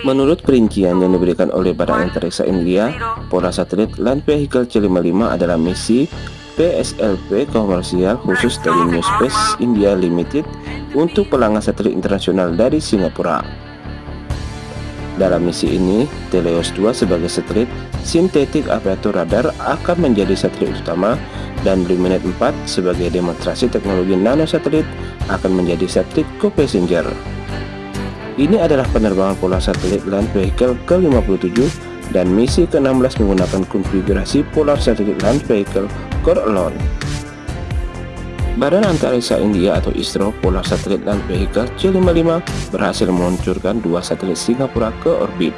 Menurut perincian yang diberikan oleh Badan Antariksa India, pola satelit Land Vehicle C55 adalah misi PSLV komersial khusus dari New Space India Limited untuk pelanggan satelit internasional dari Singapura. Dalam misi ini, Teleos 2 sebagai satelit sintetik aparatur radar akan menjadi satelit utama dan Luminet 4 sebagai demonstrasi teknologi nano satelit akan menjadi satelit co-passenger. Ini adalah penerbangan pola satelit Land Vehicle ke-57 dan misi ke-16 menggunakan konfigurasi Polar Satellite Land Vehicle Core Alone. Badan Antariksa India atau ISRO Polar Satellite Land Vehicle C55 berhasil meluncurkan dua satelit Singapura ke orbit.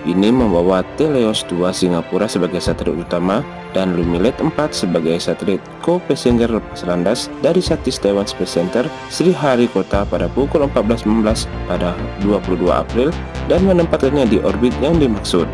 Ini membawa Teleos 2 Singapura sebagai satelit utama dan Lumilet 4 sebagai satelit co-passenger lepas landas dari Satis Taiwan Space Center Sri Harikota pada pukul 14.15 pada 22 April dan menempatkannya di orbit yang dimaksud.